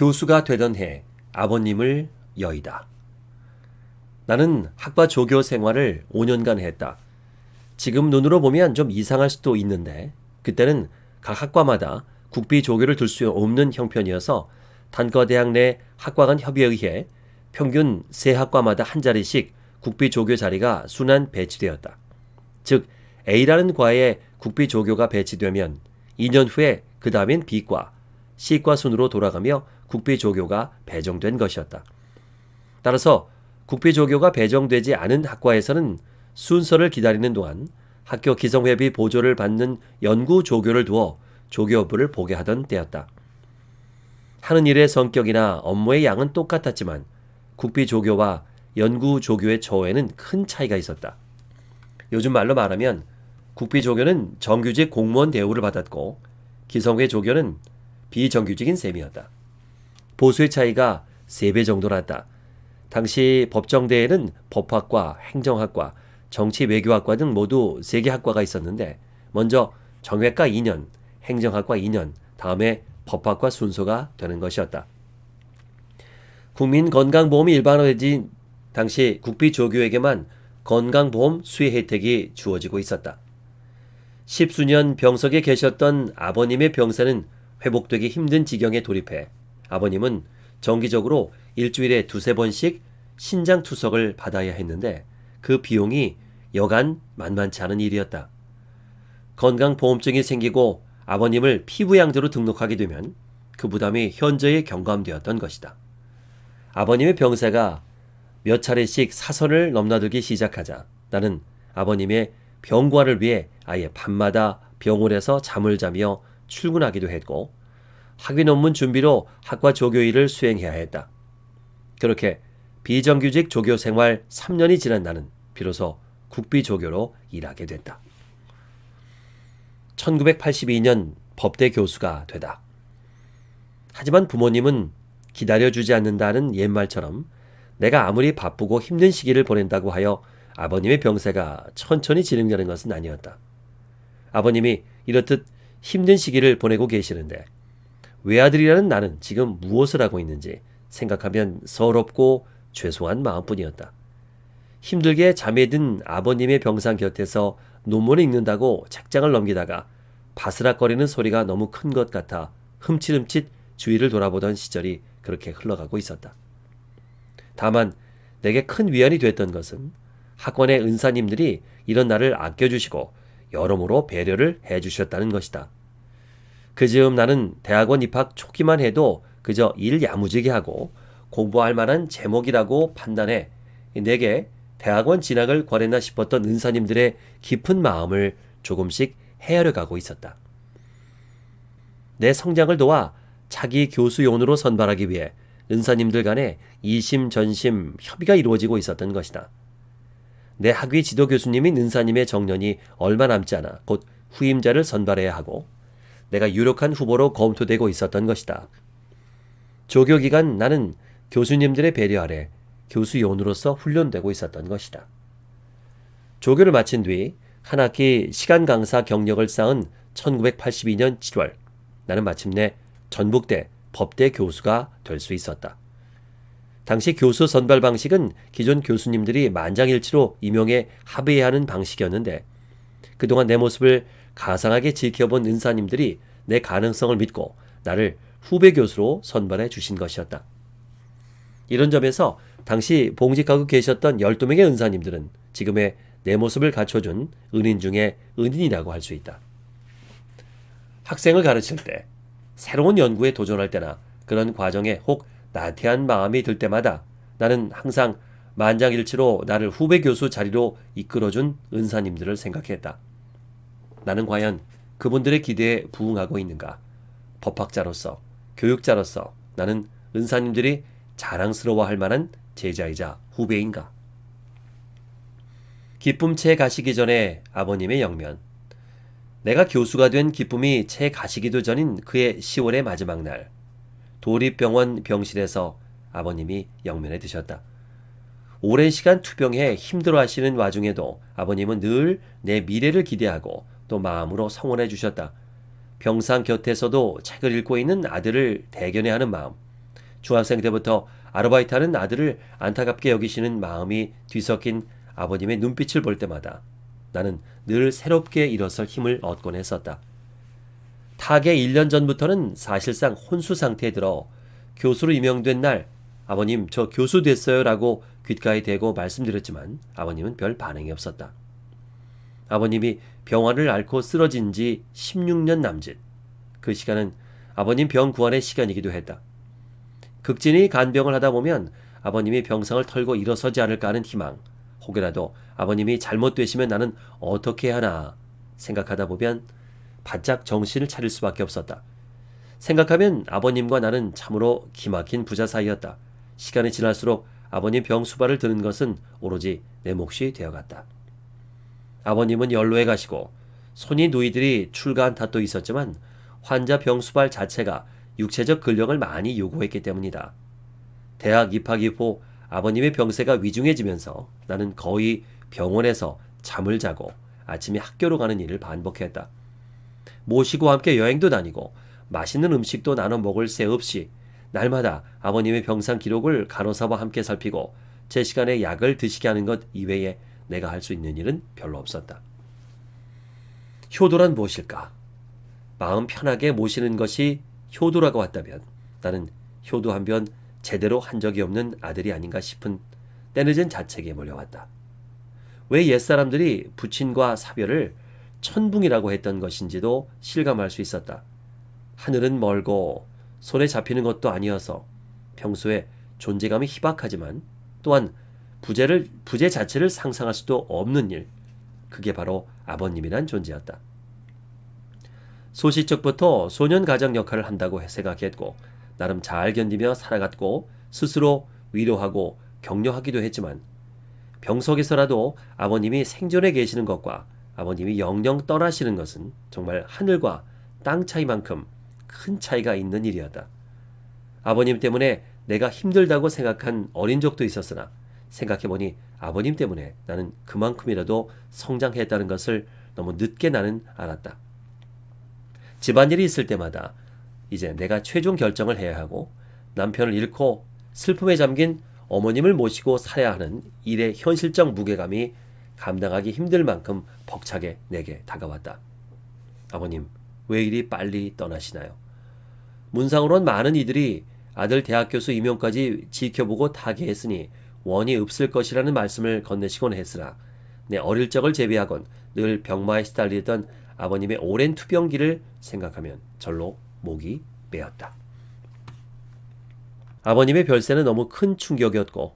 교수가 되던 해 아버님을 여의다. 나는 학과 조교 생활을 5년간 했다. 지금 눈으로 보면 좀 이상할 수도 있는데 그때는 각 학과마다 국비 조교를 둘 수 없는 형편이어서 단과대학 내 학과 간 협의에 의해 평균 세 학과마다 한 자리씩 국비 조교 자리가 순환 배치되었다. 즉 A라는 과에 국비 조교가 배치되면 2년 후에 그 다음엔 B과, C과 순으로 돌아가며 국비 조교가 배정된 것이었다. 따라서 국비 조교가 배정되지 않은 학과에서는 순서를 기다리는 동안 학교 기성회비 보조를 받는 연구 조교를 두어 조교부를 보게 하던 때였다. 하는 일의 성격이나 업무의 양은 똑같았지만 국비 조교와 연구 조교의 처우에는 큰 차이가 있었다. 요즘 말로 말하면 국비 조교는 정규직 공무원 대우를 받았고 기성회 조교는 비정규직인 셈이었다. 보수의 차이가 3배 정도 났다. 당시 법정대에는 법학과, 행정학과, 정치 외교학과 등 모두 3개 학과가 있었는데 먼저 정외과 2년, 행정학과 2년, 다음에 법학과 순서가 되는 것이었다. 국민건강보험이 일반화되진 당시 국비조교에게만 건강보험 수혜 혜택이 주어지고 있었다. 십수년 병석에 계셨던 아버님의 병세는 회복되기 힘든 지경에 돌입해 아버님은 정기적으로 일주일에 두세 번씩 신장 투석을 받아야 했는데 그 비용이 여간 만만치 않은 일이었다. 건강보험증이 생기고 아버님을 피부양자로 등록하게 되면 그 부담이 현저히 경감되었던 것이다. 아버님의 병세가 몇 차례씩 사선을 넘나들기 시작하자 나는 아버님의 병과를 위해 아예 밤마다 병원에서 잠을 자며 출근하기도 했고 학위 논문 준비로 학과 조교 일을 수행해야 했다. 그렇게 비정규직 조교 생활 3년이 지난 나는 비로소 국비 조교로 일하게 됐다. 1982년 법대 교수가 되다. 하지만 부모님은 기다려주지 않는다는 옛말처럼 내가 아무리 바쁘고 힘든 시기를 보낸다고 하여 아버님의 병세가 천천히 진행되는 것은 아니었다. 아버님이 이렇듯 힘든 시기를 보내고 계시는데 외아들이라는 나는 지금 무엇을 하고 있는지 생각하면 서럽고 죄송한 마음뿐이었다. 힘들게 잠에 든 아버님의 병상 곁에서 논문을 읽는다고 책장을 넘기다가 바스락거리는 소리가 너무 큰 것 같아 흠칫흠칫 주위를 돌아보던 시절이 그렇게 흘러가고 있었다. 다만 내게 큰 위안이 됐던 것은 학원의 은사님들이 이런 나를 아껴주시고 여러모로 배려를 해주셨다는 것이다. 그 즈음 나는 대학원 입학 초기만 해도 그저 일 야무지게 하고 공부할 만한 제목이라고 판단해 내게 대학원 진학을 권했나 싶었던 은사님들의 깊은 마음을 조금씩 헤아려 가고 있었다. 내 성장을 도와 자기 교수용으로 선발하기 위해 은사님들 간에 이심전심 협의가 이루어지고 있었던 것이다. 내 학위 지도 교수님인 은사님의 정년이 얼마 남지 않아 곧 후임자를 선발해야 하고 내가 유력한 후보로 검토되고 있었던 것이다. 조교 기간 나는 교수님들의 배려 아래 교수 요원으로서 훈련되고 있었던 것이다. 조교를 마친 뒤 한 학기 시간 강사 경력을 쌓은 1982년 7월 나는 마침내 전북대 법대 교수가 될 수 있었다. 당시 교수 선발 방식은 기존 교수님들이 만장일치로 임용에 합의해야 하는 방식이었는데 그동안 내 모습을 가상하게 지켜본 은사님들이 내 가능성을 믿고 나를 후배 교수로 선발해 주신 것이었다. 이런 점에서 당시 봉직하고 계셨던 12명의 은사님들은 지금의 내 모습을 갖춰준 은인 중에 은인이라고 할 수 있다. 학생을 가르칠 때, 새로운 연구에 도전할 때나 그런 과정에 혹 나태한 마음이 들 때마다 나는 항상 만장일치로 나를 후배 교수 자리로 이끌어준 은사님들을 생각했다. 나는 과연 그분들의 기대에 부응하고 있는가? 법학자로서, 교육자로서 나는 은사님들이 자랑스러워할 만한 제자이자 후배인가? 기쁨 채 가시기 전에 아버님의 영면. 내가 교수가 된 기쁨이 채 가시기도 전인 그의 10월의 마지막 날. 도립병원 병실에서 아버님이 영면에 드셨다. 오랜 시간 투병해 힘들어 하시는 와중에도 아버님은 늘 내 미래를 기대하고 또 마음으로 성원해 주셨다. 병상 곁에서도 책을 읽고 있는 아들을 대견해 하는 마음. 중학생 때부터 아르바이트 하는 아들을 안타깝게 여기시는 마음이 뒤섞인 아버님의 눈빛을 볼 때마다 나는 늘 새롭게 일어설 힘을 얻곤 했었다. 타계 1년 전부터는 사실상 혼수 상태에 들어 교수로 임명된 날 아버님 저 교수 됐어요 라고 귓가에 대고 말씀드렸지만 아버님은 별 반응이 없었다. 아버님이 병환을 앓고 쓰러진 지 16년 남짓. 그 시간은 아버님 병 구안의 시간이기도 했다. 극진히 간병을 하다 보면 아버님이 병상을 털고 일어서지 않을까 하는 희망, 혹여라도 아버님이 잘못되시면 나는 어떻게 하나 생각하다 보면 바짝 정신을 차릴 수밖에 없었다. 생각하면 아버님과 나는 참으로 기막힌 부자 사이였다. 시간이 지날수록 아버님 병 수발을 드는 것은 오로지 내 몫이 되어갔다. 아버님은 연로에 가시고 손이 누이들이 출가한 탓도 있었지만 환자 병 수발 자체가 육체적 근력을 많이 요구했기 때문이다. 대학 입학 이후 아버님의 병세가 위중해지면서 나는 거의 병원에서 잠을 자고 아침에 학교로 가는 일을 반복했다. 모시고 함께 여행도 다니고 맛있는 음식도 나눠 먹을 새 없이 날마다 아버님의 병상 기록을 간호사와 함께 살피고 제 시간에 약을 드시게 하는 것 이외에 내가 할 수 있는 일은 별로 없었다. 효도란 무엇일까? 마음 편하게 모시는 것이 효도라고 한다면 나는 효도 한 변 제대로 한 적이 없는 아들이 아닌가 싶은 때늦은 자책에 몰려왔다. 왜 옛사람들이 부친과 사별을 천붕이라고 했던 것인지도 실감할 수 있었다. 하늘은 멀고 손에 잡히는 것도 아니어서 평소에 존재감이 희박하지만 또한 부재를, 부재 자체를 상상할 수도 없는 일. 그게 바로 아버님이란 존재였다. 소시적부터 소년 가장 역할을 한다고 생각했고 나름 잘 견디며 살아갔고 스스로 위로하고 격려하기도 했지만 병석에서라도 아버님이 생존해 계시는 것과 아버님이 영영 떠나시는 것은 정말 하늘과 땅 차이만큼 큰 차이가 있는 일이었다. 아버님 때문에 내가 힘들다고 생각한 어린 적도 있었으나 생각해보니 아버님 때문에 나는 그만큼이라도 성장했다는 것을 너무 늦게 나는 알았다. 집안일이 있을 때마다 이제 내가 최종 결정을 해야 하고 남편을 잃고 슬픔에 잠긴 어머님을 모시고 살아야 하는 일의 현실적 무게감이 감당하기 힘들 만큼 벅차게 내게 다가왔다. 아버님, 왜 이리 빨리 떠나시나요? 문상으론 많은 이들이 아들 대학 교수 임용까지 지켜보고 타계했으니 원이 없을 것이라는 말씀을 건네시곤 했으나 내 어릴 적을 제비하곤 늘 병마에 시달리던 아버님의 오랜 투병기를 생각하면 절로 목이 메었다. 아버님의 별세는 너무 큰 충격이었고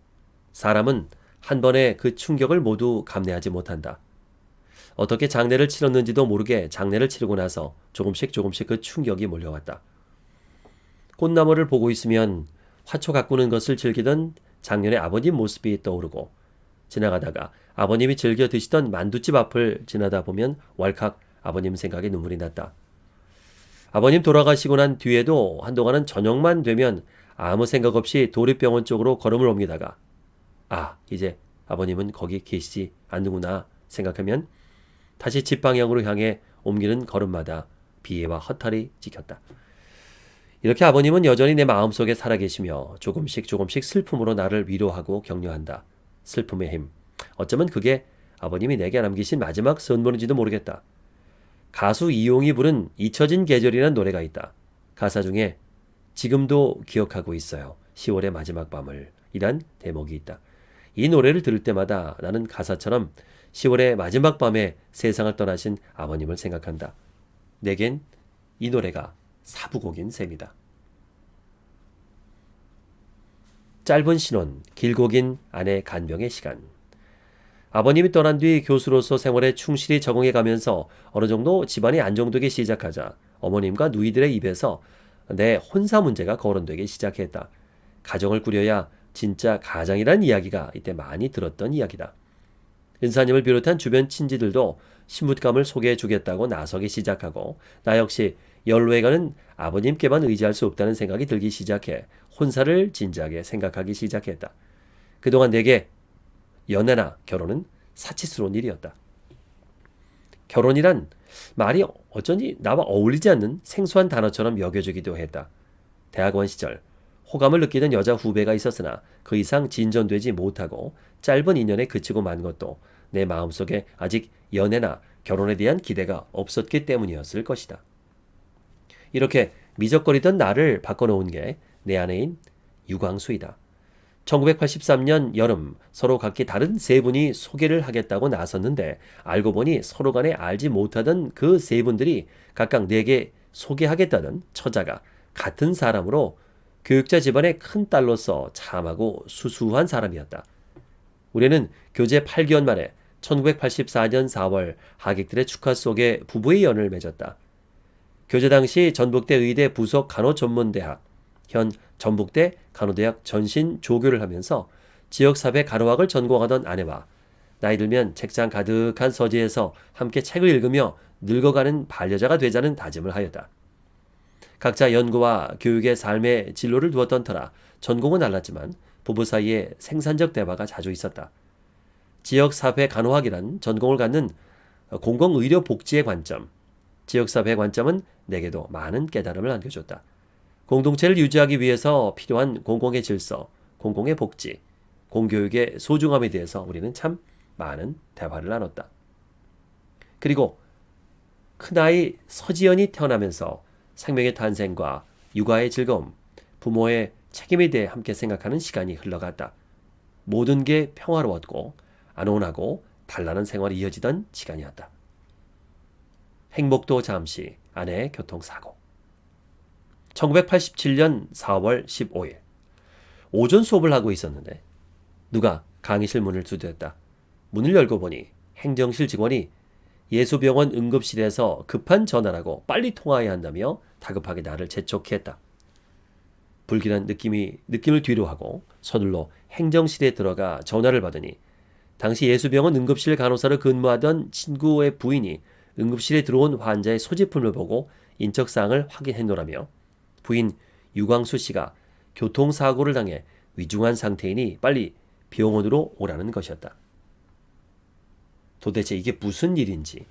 사람은 한 번에 그 충격을 모두 감내하지 못한다. 어떻게 장례를 치렀는지도 모르게 장례를 치르고 나서 조금씩 조금씩 그 충격이 몰려왔다. 꽃나무를 보고 있으면 화초 가꾸는 것을 즐기던 작년의 아버님 모습이 떠오르고 지나가다가 아버님이 즐겨 드시던 만두집 앞을 지나다 보면 왈칵 아버님 생각에 눈물이 났다. 아버님 돌아가시고 난 뒤에도 한동안은 저녁만 되면 아무 생각 없이 도립병원 쪽으로 걸음을 옮기다가 아 이제 아버님은 거기 계시지 않는구나 생각하면 다시 집 방향으로 향해 옮기는 걸음마다 비애와 허탈이 찍혔다. 이렇게 아버님은 여전히 내 마음속에 살아계시며 조금씩 조금씩 슬픔으로 나를 위로하고 격려한다. 슬픔의 힘. 어쩌면 그게 아버님이 내게 남기신 마지막 선물인지도 모르겠다. 가수 이용이 부른 잊혀진 계절이라는 노래가 있다. 가사 중에 지금도 기억하고 있어요. 10월의 마지막 밤을 이란 대목이 있다. 이 노래를 들을 때마다 나는 가사처럼 10월의 마지막 밤에 세상을 떠나신 아버님을 생각한다. 내겐 이 노래가 사부곡인 셈이다. 짧은 신혼, 길고 긴 아내 간병의 시간. 아버님이 떠난 뒤 교수로서 생활에 충실히 적응해 가면서 어느 정도 집안이 안정되기 시작하자 어머님과 누이들의 입에서 내 혼사 문제가 거론되기 시작했다. 가정을 꾸려야 진짜 가장이란 이야기가 이때 많이 들었던 이야기다. 은사님을 비롯한 주변 친지들도 신부감을 소개해 주겠다고 나서기 시작하고 나 역시 연로에가는 아버님께만 의지할 수 없다는 생각이 들기 시작해 혼사를 진지하게 생각하기 시작했다. 그동안 내게 연애나 결혼은 사치스러운 일이었다. 결혼이란 말이 어쩐지 나와 어울리지 않는 생소한 단어처럼 여겨지기도 했다. 대학원 시절 호감을 느끼던 여자 후배가 있었으나 그 이상 진전되지 못하고 짧은 인연에 그치고 만 것도 내 마음속에 아직 연애나 결혼에 대한 기대가 없었기 때문이었을 것이다. 이렇게 미적거리던 나를 바꿔놓은 게 내 아내인 유광수이다. 1983년 여름 서로 각기 다른 세 분이 소개를 하겠다고 나섰는데 알고 보니 서로 간에 알지 못하던 그 세 분들이 각각 내게 소개하겠다는 처자가 같은 사람으로 교육자 집안의 큰 딸로서 참하고 수수한 사람이었다. 우리는 교제 8개월 만에 1984년 4월 하객들의 축하 속에 부부의 연을 맺었다. 교제 당시 전북대 의대 부속 간호전문대학, 현 전북대 간호대학 전신 조교를 하면서 지역사회 간호학을 전공하던 아내와 나이 들면 책장 가득한 서재에서 함께 책을 읽으며 늙어가는 반려자가 되자는 다짐을 하였다. 각자 연구와 교육의 삶의 진로를 두었던 터라 전공은 달랐지만 부부 사이에 생산적 대화가 자주 있었다. 지역사회 간호학이란 전공을 갖는 공공의료복지의 관점, 지역사회 관점은 내게도 많은 깨달음을 안겨줬다. 공동체를 유지하기 위해서 필요한 공공의 질서, 공공의 복지, 공교육의 소중함에 대해서 우리는 참 많은 대화를 나눴다. 그리고 큰아이 서지연이 태어나면서 생명의 탄생과 육아의 즐거움, 부모의 책임에 대해 함께 생각하는 시간이 흘러갔다. 모든 게 평화로웠고 안온하고 단란한 생활이 이어지던 시간이었다. 행복도 잠시 아내의 교통사고 1987년 4월 15일 오전 수업을 하고 있었는데 누가 강의실 문을 두드렸다. 문을 열고 보니 행정실 직원이 예수병원 응급실에서 급한 전화라고 빨리 통화해야 한다며 다급하게 나를 재촉했다. 불길한 느낌이 느낌을 뒤로 하고 서둘러 행정실에 들어가 전화를 받으니 당시 예수병원 응급실 간호사로 근무하던 친구의 부인이 응급실에 들어온 환자의 소지품을 보고 인적사항을 확인해 놓으라며 부인 유광수 씨가 교통사고를 당해 위중한 상태이니 빨리 병원으로 오라는 것이었다. 도대체 이게 무슨 일인지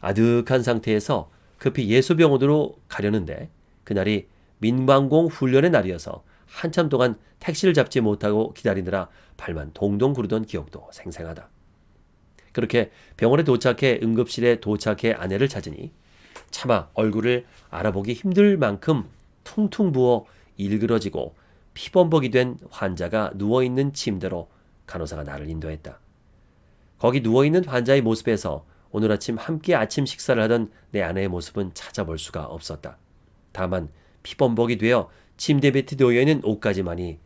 아득한 상태에서 급히 예수병원으로 가려는데 그날이 민방공 훈련의 날이어서 한참 동안 택시를 잡지 못하고 기다리느라 발만 동동 구르던 기억도 생생하다. 그렇게 병원에 도착해 응급실에 도착해 아내를 찾으니 차마 얼굴을 알아보기 힘들 만큼 퉁퉁 부어 일그러지고 피범벅이 된 환자가 누워있는 침대로 간호사가 나를 인도했다. 거기 누워있는 환자의 모습에서 오늘 아침 함께 아침 식사를 하던 내 아내의 모습은 찾아볼 수가 없었다. 다만 피범벅이 되어 침대 밑에 놓여있는 옷까지만이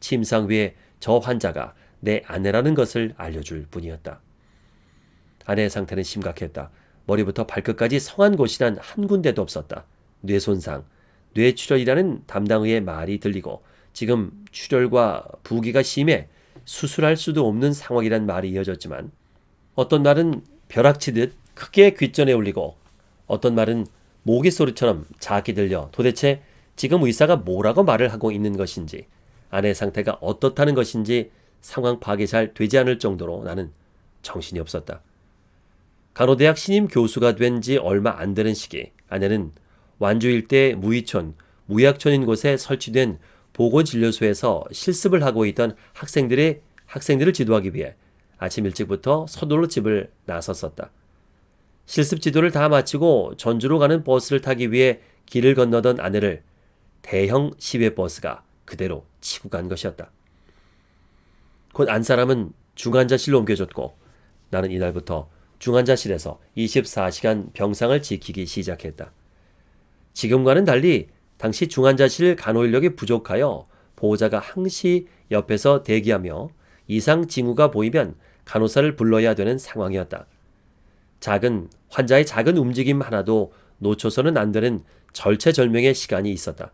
침상 위에 저 환자가 내 아내라는 것을 알려줄 뿐이었다. 아내의 상태는 심각했다. 머리부터 발끝까지 성한 곳이란 한 군데도 없었다. 뇌손상, 뇌출혈이라는 담당의의 말이 들리고 지금 출혈과 부기가 심해 수술할 수도 없는 상황이란 말이 이어졌지만 어떤 말은 벼락치듯 크게 귓전에 울리고 어떤 말은 모기 소리처럼 작게 들려 도대체 지금 의사가 뭐라고 말을 하고 있는 것인지 아내 상태가 어떻다는 것인지 상황 파악이 잘 되지 않을 정도로 나는 정신이 없었다. 간호대학 신임 교수가 된 지 얼마 안 되는 시기 아내는 완주 일대 무이촌, 무약촌인 곳에 설치된 보건진료소에서 실습을 하고 있던 학생들의 학생들을 지도하기 위해 아침 일찍부터 서둘러 집을 나섰었다. 실습 지도를 다 마치고 전주로 가는 버스를 타기 위해 길을 건너던 아내를 대형 시외 버스가 그대로 치고 간 것이었다. 곧 안 사람은 중환자실로 옮겨졌고 나는 이날부터 중환자실에서 24시간 병상을 지키기 시작했다. 지금과는 달리 당시 중환자실 간호 인력이 부족하여 보호자가 항시 옆에서 대기하며 이상 징후가 보이면 간호사를 불러야 되는 상황이었다. 작은 환자의 작은 움직임 하나도 놓쳐서는 안 되는 절체절명의 시간이 있었다.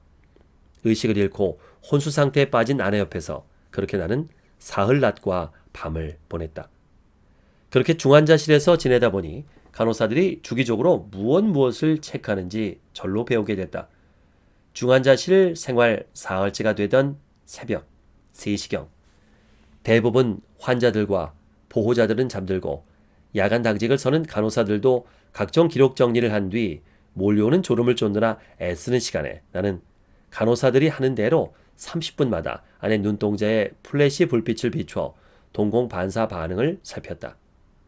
의식을 잃고 혼수 상태에 빠진 아내 옆에서 그렇게 나는 사흘 낮과 밤을 보냈다. 그렇게 중환자실에서 지내다 보니 간호사들이 주기적으로 무엇 무엇을 체크하는지 절로 배우게 됐다. 중환자실 생활 사흘째가 되던 새벽 3시경 대부분 환자들과 보호자들은 잠들고 야간 당직을 서는 간호사들도 각종 기록 정리를 한 뒤 몰려오는 졸음을 쫓느라 애쓰는 시간에 나는 간호사들이 하는 대로 30분마다 아내 눈동자에 플래시 불빛을 비추어 동공 반사 반응을 살폈다.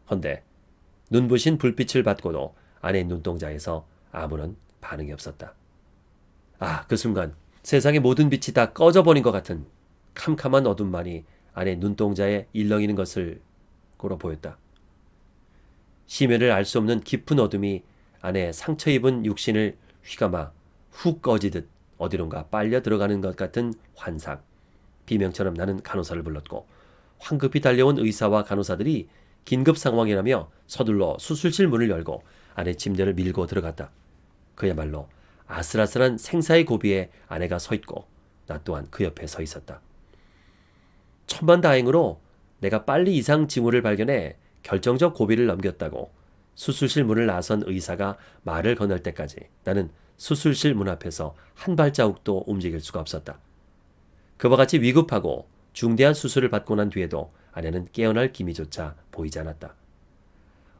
헌데 눈부신 불빛을 받고도 아내 눈동자에서 아무런 반응이 없었다. 아, 그 순간 세상의 모든 빛이 다 꺼져버린 것 같은 캄캄한 어둠만이 아내 눈동자에 일렁이는 것을 고로 보였다. 심연을 알수 없는 깊은 어둠이 아내 상처 입은 육신을 휘감아 훅 꺼지듯 어디론가 빨려 들어가는 것 같은 환상. 비명처럼 나는 간호사를 불렀고 황급히 달려온 의사와 간호사들이 긴급 상황이라며 서둘러 수술실 문을 열고 아내 침대를 밀고 들어갔다. 그야말로 아슬아슬한 생사의 고비에 아내가 서 있고 나 또한 그 옆에 서 있었다. 천만다행으로 내가 빨리 이상 징후를 발견해 결정적 고비를 넘겼다고 수술실 문을 나선 의사가 말을 건널 때까지 나는 수술실 문 앞에서 한 발자국도 움직일 수가 없었다. 그와 같이 위급하고 중대한 수술을 받고 난 뒤에도 아내는 깨어날 기미조차 보이지 않았다.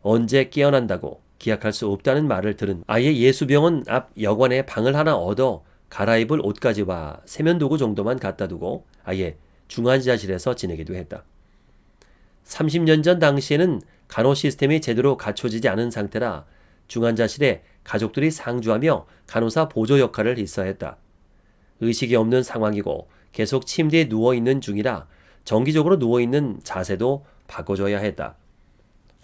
언제 깨어난다고 기약할 수 없다는 말을 들은 아예 예수병원 앞 여관에 방을 하나 얻어 갈아입을 옷까지와 세면도구 정도만 갖다 두고 아예 중환자실에서 지내기도 했다. 30년 전 당시에는 간호 시스템이 제대로 갖춰지지 않은 상태라 중환자실에 가족들이 상주하며 간호사 보조 역할을 했어야 했다. 의식이 없는 상황이고 계속 침대에 누워있는 중이라 정기적으로 누워있는 자세도 바꿔줘야 했다.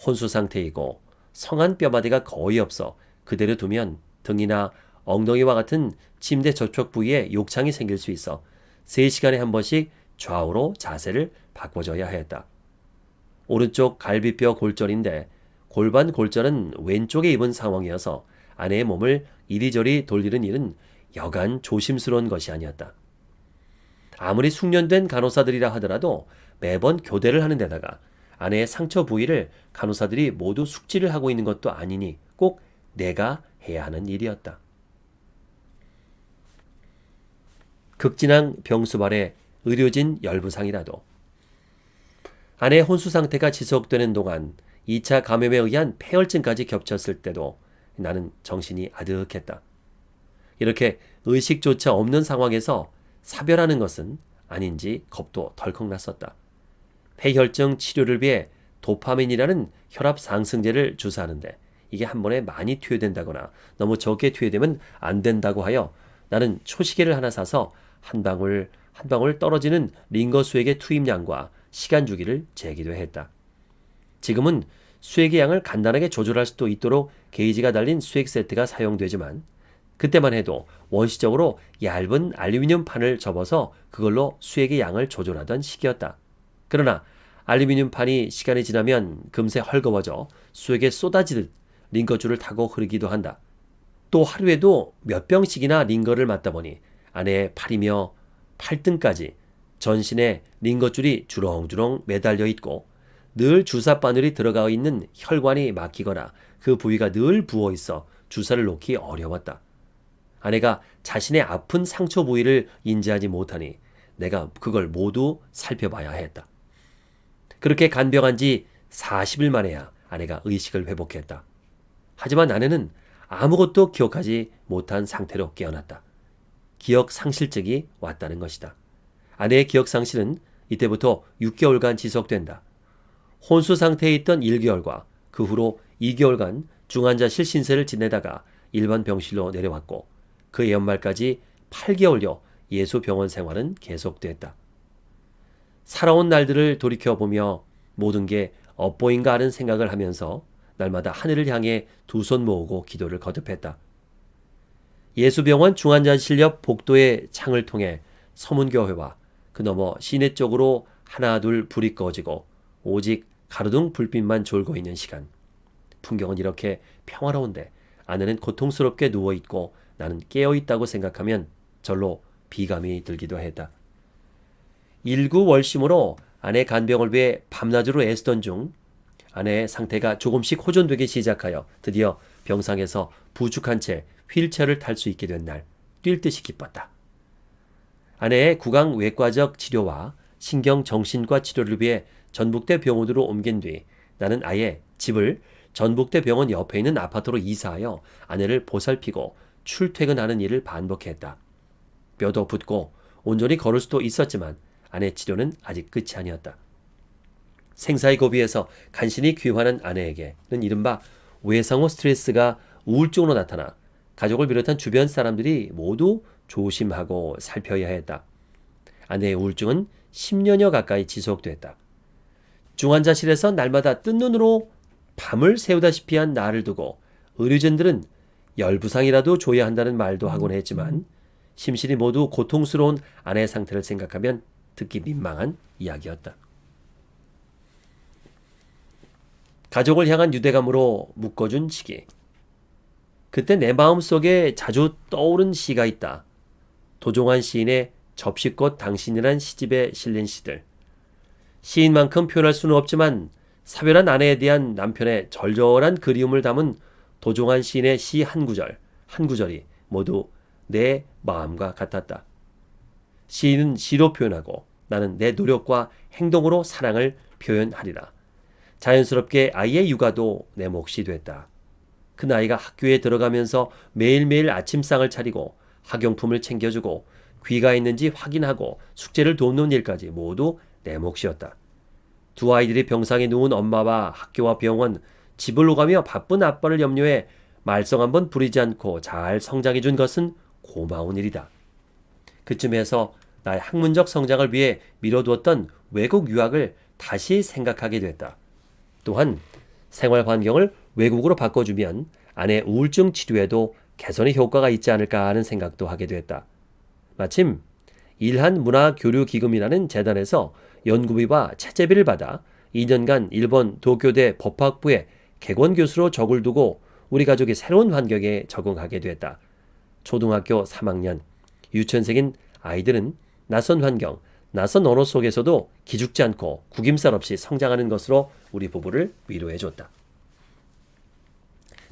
혼수 상태이고 성한 뼈마디가 거의 없어 그대로 두면 등이나 엉덩이와 같은 침대 저쪽 부위에 욕창이 생길 수 있어 3시간에 한 번씩 좌우로 자세를 바꿔줘야 했다. 오른쪽 갈비뼈 골절인데 골반 골절은 왼쪽에 입은 상황이어서 아내의 몸을 이리저리 돌리는 일은 여간 조심스러운 것이 아니었다. 아무리 숙련된 간호사들이라 하더라도 매번 교대를 하는 데다가 아내의 상처 부위를 간호사들이 모두 숙지를 하고 있는 것도 아니니 꼭 내가 해야 하는 일이었다. 극진한 병수발에 의료진 열부상이라도 아내의 혼수 상태가 지속되는 동안 2차 감염에 의한 폐혈증까지 겹쳤을 때도 나는 정신이 아득했다. 이렇게 의식조차 없는 상황에서 사별하는 것은 아닌지 겁도 덜컥 났었다. 폐혈증 치료를 위해 도파민이라는 혈압 상승제를 주사하는데 이게 한 번에 많이 투여된다거나 너무 적게 투여되면 안 된다고 하여 나는 초시계를 하나 사서 한 방울 한 방울 떨어지는 링거 수액의 투입량과 시간 주기를 재기도 했다. 지금은 수액의 양을 간단하게 조절할 수도 있도록 게이지가 달린 수액 세트가 사용되지만 그때만 해도 원시적으로 얇은 알루미늄 판을 접어서 그걸로 수액의 양을 조절하던 시기였다. 그러나 알루미늄 판이 시간이 지나면 금세 헐거워져 수액에 쏟아지듯 링거줄을 타고 흐르기도 한다. 또 하루에도 몇 병씩이나 링거를 맞다 보니 아내의 팔이며 팔등까지 전신에 링거줄이 주렁주렁 매달려 있고 늘 주사 바늘이 들어가 있는 혈관이 막히거나 그 부위가 늘 부어 있어 주사를 놓기 어려웠다. 아내가 자신의 아픈 상처 부위를 인지하지 못하니 내가 그걸 모두 살펴봐야 했다. 그렇게 간병한 지 40일 만에야 아내가 의식을 회복했다. 하지만 아내는 아무것도 기억하지 못한 상태로 깨어났다. 기억 상실증이 왔다는 것이다. 아내의 기억 상실은 이때부터 6개월간 지속된다. 혼수 상태에 있던 1개월과 그 후로 2개월간 중환자 실 신세를 지내다가 일반 병실로 내려왔고 그 연말까지 8개월여 예수 병원 생활은 계속됐다. 살아온 날들을 돌이켜보며 모든 게 엇보인가 하는 생각을 하면서 날마다 하늘을 향해 두 손 모으고 기도를 거듭했다. 예수병원 중환자실 옆 복도의 창을 통해 서문교회와 그 너머 시내 쪽으로 하나 둘 불이 꺼지고 오직 가로등 불빛만 졸고 있는 시간. 풍경은 이렇게 평화로운데 아내는 고통스럽게 누워있고 나는 깨어있다고 생각하면 절로 비감이 들기도 했다. 일구월심으로 아내 간병을 위해 밤낮으로 애쓰던 중 아내의 상태가 조금씩 호전되기 시작하여 드디어 병상에서 부축한 채 휠체어를 탈 수 있게 된 날 뛸 듯이 기뻤다. 아내의 구강 외과적 치료와 신경 정신과 치료를 위해 전북대 병원으로 옮긴 뒤 나는 아예 집을 전북대 병원 옆에 있는 아파트로 이사하여 아내를 보살피고 출퇴근하는 일을 반복했다. 뼈도 붓고 온전히 걸을 수도 있었지만 아내 치료는 아직 끝이 아니었다. 생사의 고비에서 간신히 귀환한 아내에게는 이른바 외상후 스트레스가 우울증으로 나타나 가족을 비롯한 주변 사람들이 모두 조심하고 살펴야 했다. 아내의 우울증은 10년여 가까이 지속됐다. 중환자실에서 날마다 뜬 눈으로 밤을 새우다시피 한 나를 두고 의료진들은 열부상이라도 줘야 한다는 말도 하곤 했지만 심신이 모두 고통스러운 아내의 상태를 생각하면 듣기 민망한 이야기였다. 가족을 향한 유대감으로 묶어준 시기. 그때 내 마음속에 자주 떠오른 시가 있다. 도종환 시인의 접시꽃 당신이란 시집에 실린 시들. 시인만큼 표현할 수는 없지만 사별한 아내에 대한 남편의 절절한 그리움을 담은 도종환 시인의 시 한 구절, 한 구절이 모두 내 마음과 같았다. 시인은 시로 표현하고 나는 내 노력과 행동으로 사랑을 표현하리라. 자연스럽게 아이의 육아도 내 몫이 됐다. 그 나이가 학교에 들어가면서 매일매일 아침상을 차리고 학용품을 챙겨주고 귀가 있는지 확인하고 숙제를 돕는 일까지 모두 내 몫이었다. 두 아이들이 병상에 누운 엄마와 학교와 병원, 집을 오가며 바쁜 아빠를 염려해 말썽 한번 부리지 않고 잘 성장해 준 것은 고마운 일이다. 그쯤에서 나의 학문적 성장을 위해 미뤄두었던 외국 유학을 다시 생각하게 됐다. 또한 생활 환경을 외국으로 바꿔주면 아내 우울증 치료에도 개선의 효과가 있지 않을까 하는 생각도 하게 됐다. 마침 일한 문화 교류 기금이라는 재단에서 연구비와 채제비를 받아 2년간 일본 도쿄대 법학부에 객원 교수로 적을 두고 우리 가족이 새로운 환경에 적응하게 됐다. 초등학교 3학년, 유치원생인 아이들은 낯선 환경, 낯선 언어 속에서도 기죽지 않고 구김살 없이 성장하는 것으로 우리 부부를 위로해 줬다.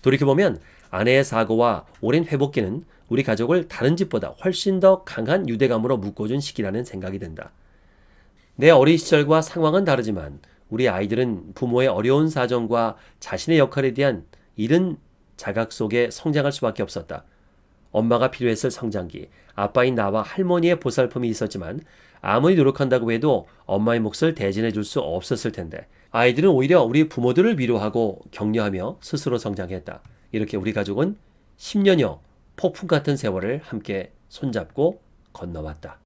돌이켜보면 아내의 사고와 오랜 회복기는 우리 가족을 다른 집보다 훨씬 더 강한 유대감으로 묶어준 시기라는 생각이 든다. 내 어린 시절과 상황은 다르지만 우리 아이들은 부모의 어려운 사정과 자신의 역할에 대한 이른 자각 속에 성장할 수밖에 없었다. 엄마가 필요했을 성장기, 아빠인 나와 할머니의 보살핌이 있었지만 아무리 노력한다고 해도 엄마의 몫을 대신해 줄 수 없었을 텐데 아이들은 오히려 우리 부모들을 위로하고 격려하며 스스로 성장했다. 이렇게 우리 가족은 10년여 폭풍 같은 세월을 함께 손잡고 건너왔다.